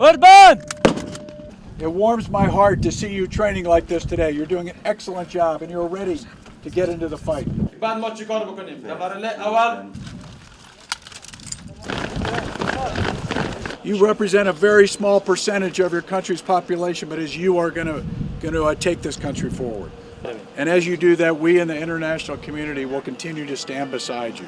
Urban! It warms my heart to see you training like this today. You're doing an excellent job and you're ready to get into the fight. You represent a very small percentage of your country's population, but as you are going to going to uh, take this country forward. And as you do that, we in the international community will continue to stand beside you.